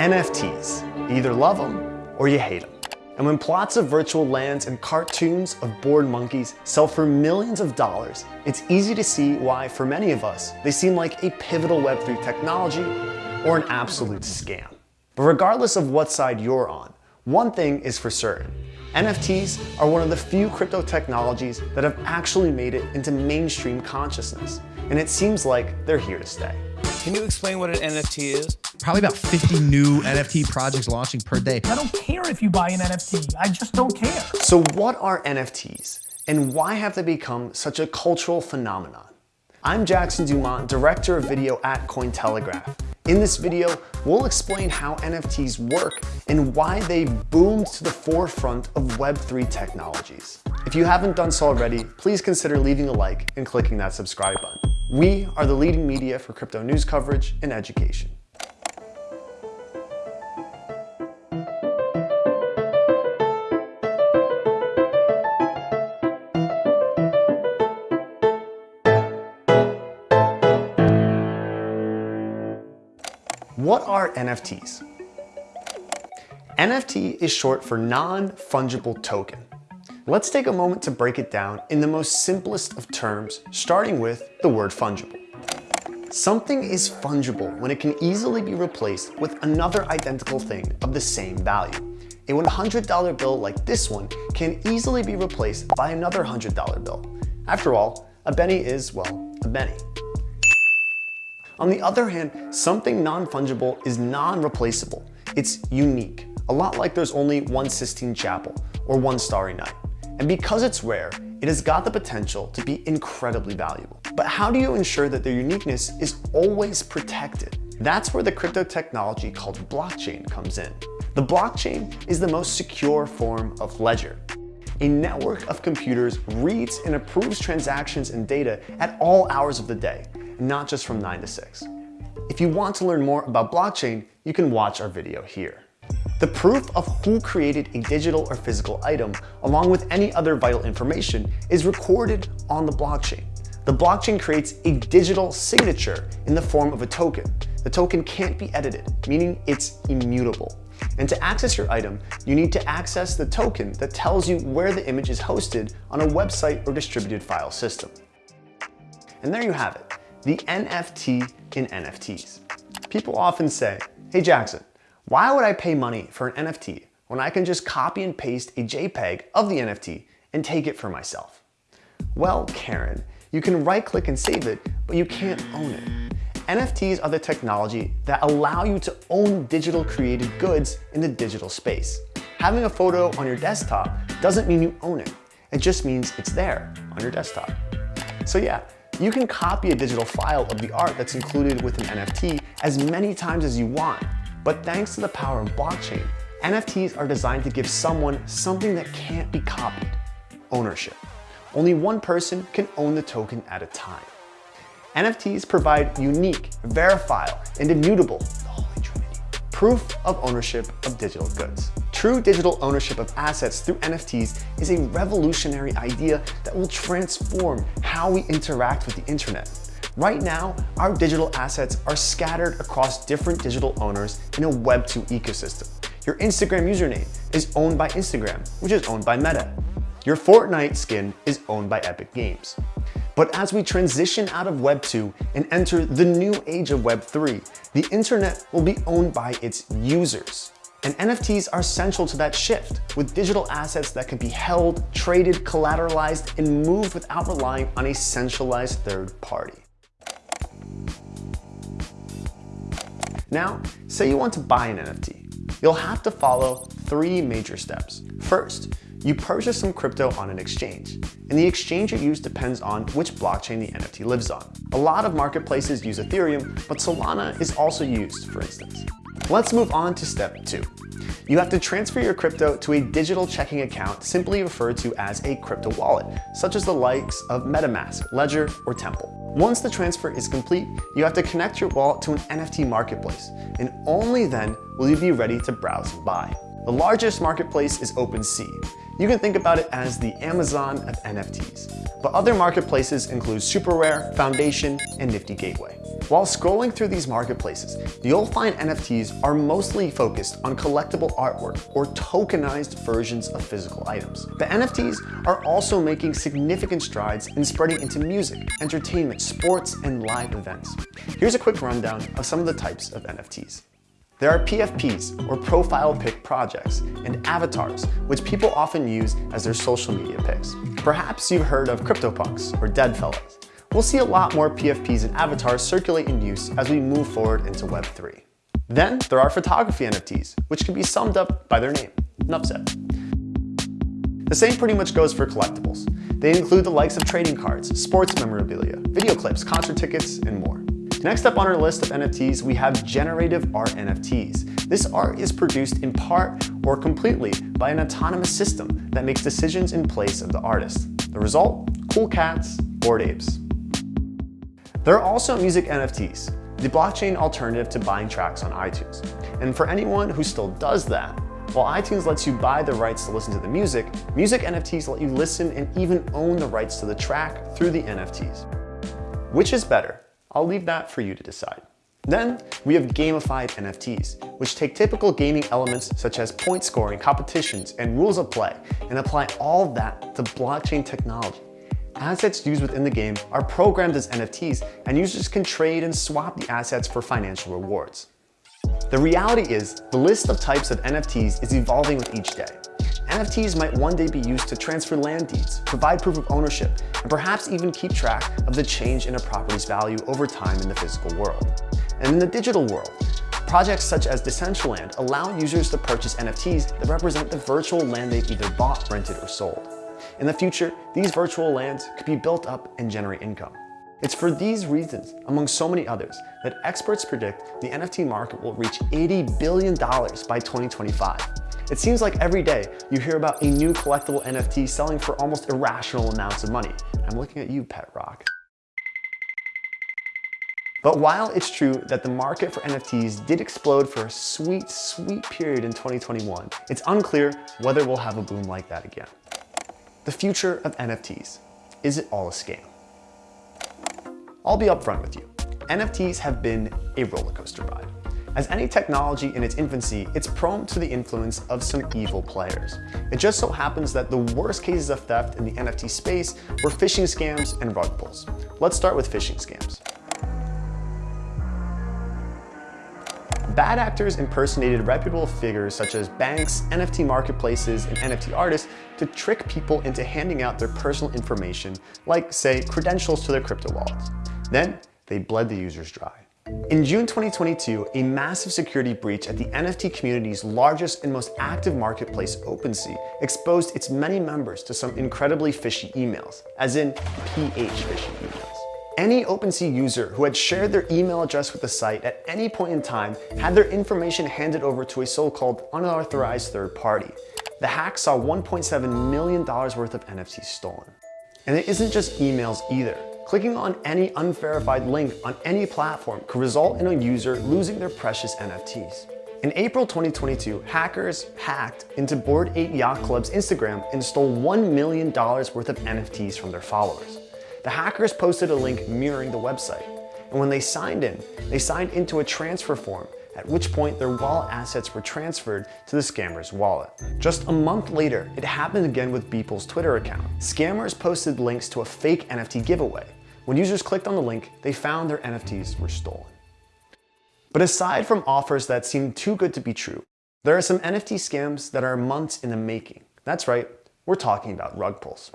NFTs. You either love them or you hate them. And when plots of virtual lands and cartoons of bored monkeys sell for millions of dollars, it's easy to see why, for many of us, they seem like a pivotal Web3 technology or an absolute scam. But regardless of what side you're on, one thing is for certain. NFTs are one of the few crypto technologies that have actually made it into mainstream consciousness, and it seems like they're here to stay. Can you explain what an NFT is? Probably about 50 new NFT projects launching per day. I don't care if you buy an NFT. I just don't care. So what are NFTs and why have they become such a cultural phenomenon? I'm Jackson Dumont, Director of Video at Cointelegraph. In this video, we'll explain how NFTs work and why they boomed to the forefront of Web3 technologies. If you haven't done so already, please consider leaving a like and clicking that subscribe button. We are the leading media for crypto news coverage and education. What are NFTs? NFT is short for non-fungible token. Let's take a moment to break it down in the most simplest of terms, starting with the word fungible. Something is fungible when it can easily be replaced with another identical thing of the same value. A $100 bill like this one can easily be replaced by another $100 bill. After all, a penny is, well, a penny. On the other hand, something non-fungible is non-replaceable. It's unique, a lot like there's only one Sistine Chapel or one Starry Night. And because it's rare, it has got the potential to be incredibly valuable. But how do you ensure that their uniqueness is always protected? That's where the crypto technology called blockchain comes in. The blockchain is the most secure form of ledger. A network of computers reads and approves transactions and data at all hours of the day, not just from 9 to 6. If you want to learn more about blockchain, you can watch our video here. The proof of who created a digital or physical item, along with any other vital information, is recorded on the blockchain. The blockchain creates a digital signature in the form of a token. The token can't be edited, meaning it's immutable. And to access your item, you need to access the token that tells you where the image is hosted on a website or distributed file system. And there you have it the NFT in NFTs. People often say, hey Jackson, why would I pay money for an NFT when I can just copy and paste a JPEG of the NFT and take it for myself? Well, Karen, you can right click and save it, but you can't own it. NFTs are the technology that allow you to own digital created goods in the digital space. Having a photo on your desktop doesn't mean you own it. It just means it's there on your desktop. So yeah, you can copy a digital file of the art that's included with an NFT as many times as you want. But thanks to the power of blockchain, NFTs are designed to give someone something that can't be copied, ownership. Only one person can own the token at a time. NFTs provide unique, verifiable, and immutable, the holy trinity, proof of ownership of digital goods. True digital ownership of assets through NFTs is a revolutionary idea that will transform how we interact with the internet. Right now, our digital assets are scattered across different digital owners in a Web2 ecosystem. Your Instagram username is owned by Instagram, which is owned by Meta. Your Fortnite skin is owned by Epic Games. But as we transition out of Web 2 and enter the new age of Web 3, the internet will be owned by its users. And NFTs are central to that shift, with digital assets that can be held, traded, collateralized, and moved without relying on a centralized third party. Now, say you want to buy an NFT. You'll have to follow three major steps. First, you purchase some crypto on an exchange, and the exchange you use depends on which blockchain the NFT lives on. A lot of marketplaces use Ethereum, but Solana is also used, for instance. Let's move on to step two. You have to transfer your crypto to a digital checking account simply referred to as a crypto wallet, such as the likes of MetaMask, Ledger, or Temple. Once the transfer is complete, you have to connect your wallet to an NFT marketplace, and only then will you be ready to browse and buy. The largest marketplace is OpenSea. You can think about it as the Amazon of NFTs. But other marketplaces include SuperRare, Foundation, and Nifty Gateway. While scrolling through these marketplaces, you'll find NFTs are mostly focused on collectible artwork or tokenized versions of physical items. The NFTs are also making significant strides in spreading into music, entertainment, sports, and live events. Here's a quick rundown of some of the types of NFTs. There are PFPs, or profile pic projects, and avatars, which people often use as their social media pics. Perhaps you've heard of CryptoPunks, or Deadfellaz. We'll see a lot more PFPs and avatars circulate in use as we move forward into Web3. Then there are photography NFTs, which can be summed up by their name, Nupset. The same pretty much goes for collectibles. They include the likes of trading cards, sports memorabilia, video clips, concert tickets, and more. Next up on our list of NFTs, we have generative art NFTs. This art is produced in part or completely by an autonomous system that makes decisions in place of the artist. The result? Cool cats, bored apes. There are also music NFTs, the blockchain alternative to buying tracks on iTunes. And for anyone who still does that, while iTunes lets you buy the rights to listen to the music, music NFTs let you listen and even own the rights to the track through the NFTs. Which is better? I'll leave that for you to decide. Then we have gamified NFTs, which take typical gaming elements such as point scoring, competitions, and rules of play, and apply all that to blockchain technology. Assets used within the game are programmed as NFTs, and users can trade and swap the assets for financial rewards. The reality is, the list of types of NFTs is evolving with each day. NFTs might one day be used to transfer land deeds, provide proof of ownership, and perhaps even keep track of the change in a property's value over time in the physical world. And in the digital world, projects such as Decentraland allow users to purchase NFTs that represent the virtual land they've either bought, rented, or sold. In the future, these virtual lands could be built up and generate income. It's for these reasons, among so many others, that experts predict the NFT market will reach $80 billion by 2025. It seems like every day you hear about a new collectible NFT selling for almost irrational amounts of money. I'm looking at you, Pet Rock. But while it's true that the market for NFTs did explode for a sweet, sweet period in 2021, it's unclear whether we'll have a boom like that again. The future of NFTs. Is it all a scam? I'll be upfront with you. NFTs have been a roller coaster ride. As any technology in its infancy, it's prone to the influence of some evil players. It just so happens that the worst cases of theft in the NFT space were phishing scams and rug pulls. Let's start with phishing scams. Bad actors impersonated reputable figures such as banks, NFT marketplaces, and NFT artists to trick people into handing out their personal information, like, say, credentials to their crypto wallets. Then, they bled the users dry. In June 2022, a massive security breach at the NFT community's largest and most active marketplace, OpenSea, exposed its many members to some incredibly fishy emails, as in PH phishing emails. Any OpenSea user who had shared their email address with the site at any point in time had their information handed over to a so-called unauthorized third party. The hack saw $1.7 million worth of NFTs stolen. And it isn't just emails either. Clicking on any unverified link on any platform could result in a user losing their precious NFTs. In April 2022, hackers hacked into Bored Ape Yacht Club's Instagram and stole $1 million worth of NFTs from their followers. The hackers posted a link mirroring the website, and when they signed in, they signed into a transfer form at which point their wallet assets were transferred to the scammer's wallet. Just a month later, it happened again with Beeple's Twitter account. Scammers posted links to a fake NFT giveaway, when users clicked on the link, they found their NFTs were stolen. But aside from offers that seem too good to be true, there are some NFT scams that are months in the making. That's right, we're talking about rug pulls.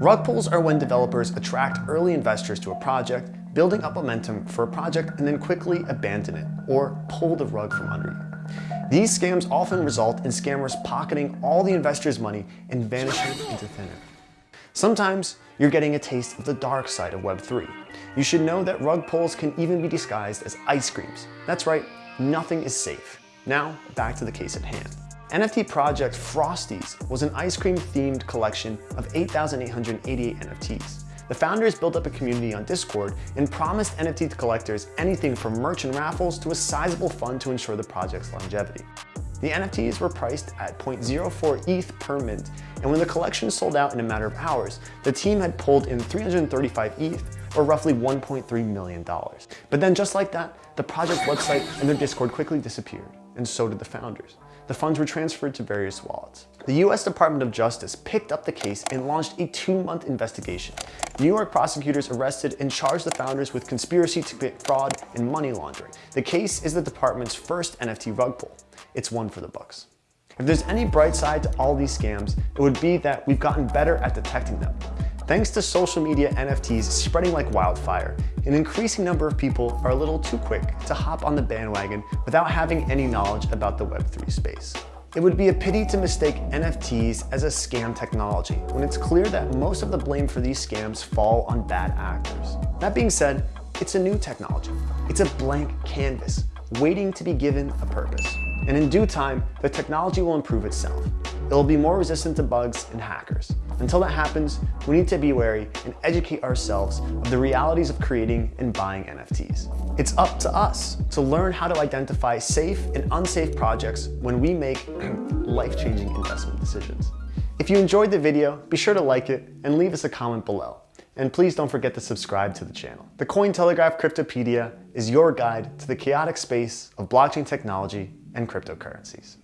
Rug pulls are when developers attract early investors to a project, building up momentum for a project and then quickly abandon it or pull the rug from under you. These scams often result in scammers pocketing all the investors' money and vanishing into thin air. Sometimes you're getting a taste of the dark side of Web3. You should know that rug pulls can even be disguised as ice creams. That's right, nothing is safe. Now, back to the case at hand. NFT project Frosties was an ice cream themed collection of 8,888 NFTs. The founders built up a community on Discord and promised NFT collectors anything from merch and raffles to a sizable fund to ensure the project's longevity. The NFTs were priced at 0.04 ETH per mint, and when the collection sold out in a matter of hours, the team had pulled in 335 ETH, or roughly $1.3 million. But then just like that, the project website and their Discord quickly disappeared, and so did the founders. The funds were transferred to various wallets. The US Department of Justice picked up the case and launched a two-month investigation. New York prosecutors arrested and charged the founders with conspiracy to commit fraud and money laundering. The case is the department's first NFT rug pull. It's one for the books. If there's any bright side to all these scams, it would be that we've gotten better at detecting them. Thanks to social media NFTs spreading like wildfire, an increasing number of people are a little too quick to hop on the bandwagon without having any knowledge about the Web3 space. It would be a pity to mistake NFTs as a scam technology when it's clear that most of the blame for these scams fall on bad actors. That being said, it's a new technology. It's a blank canvas waiting to be given a purpose. And in due time, the technology will improve itself. It will be more resistant to bugs and hackers. Until that happens, we need to be wary and educate ourselves of the realities of creating and buying NFTs. It's up to us to learn how to identify safe and unsafe projects when we make life-changing investment decisions. If you enjoyed the video, be sure to like it and leave us a comment below. And please don't forget to subscribe to the channel. The Cointelegraph Cryptopedia is your guide to the chaotic space of blockchain technology and cryptocurrencies.